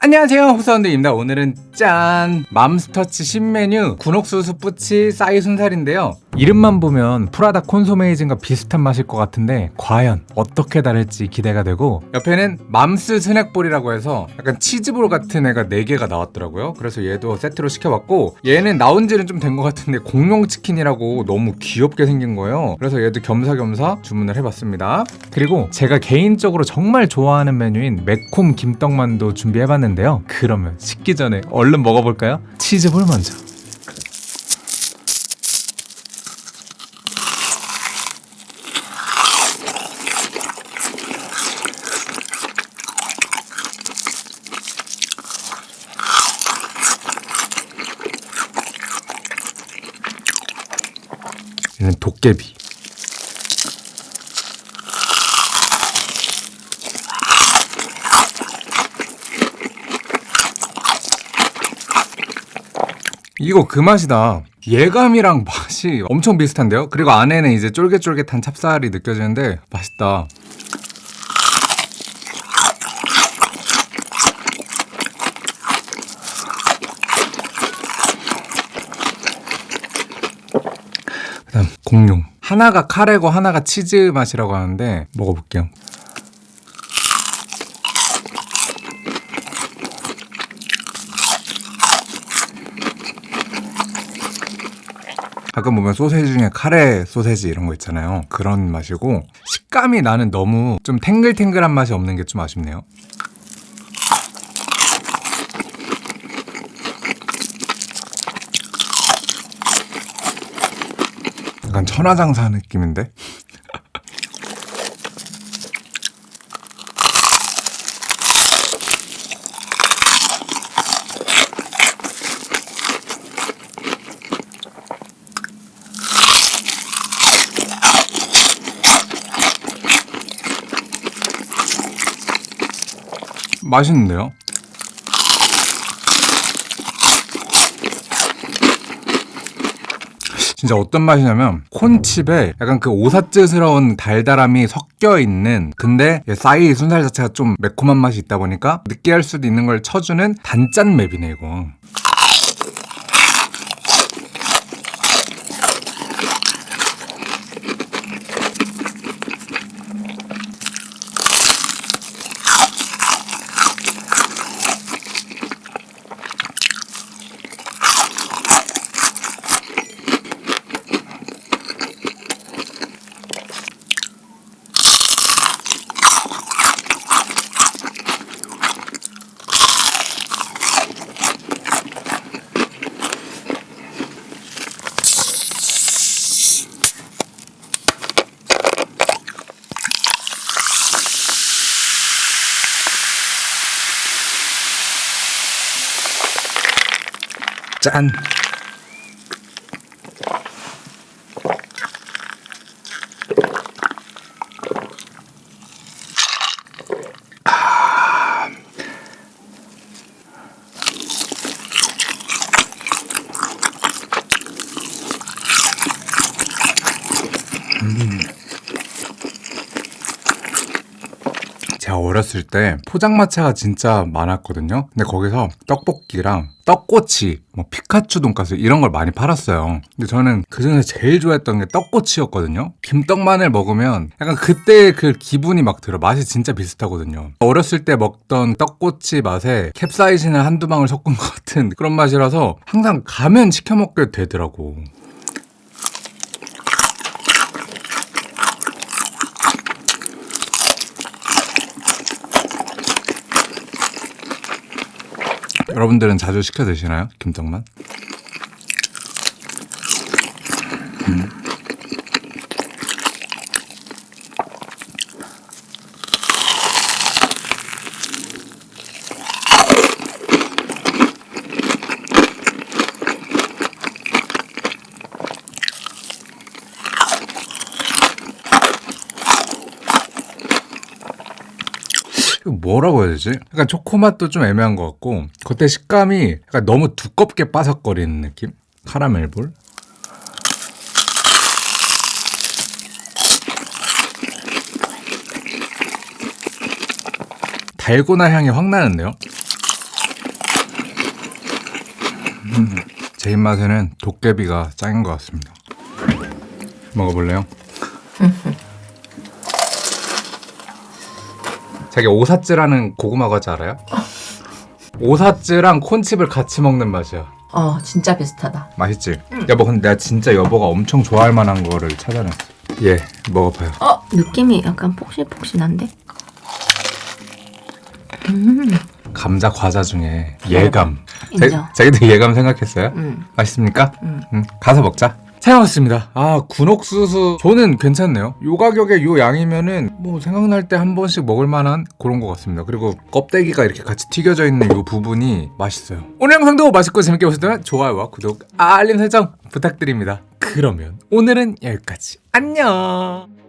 안녕하세요 호사원들입니다. 오늘은 짠 맘스터치 신메뉴 군옥수수 뿌치 싸이 순살인데요 이름만 보면 푸라닭 콘소메이징과 비슷한 맛일 것 같은데 과연 어떻게 다를지 기대가 되고 옆에는 맘스 스낵볼이라고 해서 약간 치즈볼 같은 애가 4개가 나왔더라고요. 그래서 얘도 세트로 시켜봤고 얘는 나온 지는 좀 된 것 같은데 공룡 치킨이라고 너무 귀엽게 생긴 거예요. 그래서 얘도 겸사겸사 주문을 해봤습니다. 그리고 제가 개인적으로 정말 좋아하는 메뉴인 매콤 김떡만두 준비해봤는데요. 그러면 식기 전에 얼른 먹어볼까요? 치즈볼 먼저 얘는 도깨비. 이거 그 맛이다. 예감이랑 맛이 엄청 비슷한데요? 그리고 안에는 이제 쫄깃쫄깃한 찹쌀이 느껴지는데 맛있다 공룡. 하나가 카레고 하나가 치즈 맛이라고 하는데 먹어볼게요. 가끔 보면 소세지 중에 카레 소세지 이런 거 있잖아요. 그런 맛이고 식감이 나는 너무 좀 탱글탱글한 맛이 없는 게 좀 아쉽네요 약간 천하장사 느낌인데? 맛있는데요? 진짜 어떤 맛이냐면 콘칩에 약간 그 오사츠스러운 달달함이 섞여 있는 근데 싸이 순살 자체가 좀 매콤한 맛이 있다 보니까 느끼할 수도 있는 걸 쳐주는 단짠 맵이네 이거 짠 제가 어렸을 때 포장마차가 진짜 많았거든요. 근데 거기서 떡볶이랑 떡꼬치, 뭐 피카츄 돈가스 이런 걸 많이 팔았어요. 근데 저는 그 중에서 제일 좋아했던 게 떡꼬치였거든요. 김떡만을 먹으면 약간 그때 그 기분이 막 들어. 맛이 진짜 비슷하거든요. 어렸을 때 먹던 떡꼬치 맛에 캡사이신을 한두 방울 섞은 것 같은 그런 맛이라서 항상 가면 시켜 먹게 되더라고. 여러분들은 자주 시켜 드시나요? 김떡만? 음. 이거 뭐라고 해야 되지? 약간 초코맛도 좀 애매한 것 같고 겉에 식감이 약간 너무 두껍게 바삭거리는 느낌? 카라멜 볼? 달고나 향이 확 나는데요? 제 입맛에는 도깨비가 짱인 것 같습니다. 먹어볼래요? 자기 오사츠라는 고구마 과자 알아요? 오사츠랑 콘칩을 같이 먹는 맛이야. 어 진짜 비슷하다. 맛있지? 여보 근데 내가 진짜 여보가 엄청 좋아할 만한 거를 찾아냈어. 예, 먹어봐요. 어 느낌이 약간 폭신폭신한데? 음 감자 과자 중에 예감. 인정. 자, 자기도 예감 생각했어요? 음. 맛있습니까? 음. 응, 가서 먹자. 잘 먹었습니다. 아, 군옥수수. 저는 괜찮네요. 요 가격에 요 양이면은 뭐 생각날 때 한 번씩 먹을 만한 그런 것 같습니다. 그리고 껍데기가 이렇게 같이 튀겨져 있는 요 부분이 맛있어요. 오늘 영상도 맛있고 재밌게 보셨다면 좋아요와 구독, 알림 설정 부탁드립니다. 그러면 오늘은 여기까지. 안녕!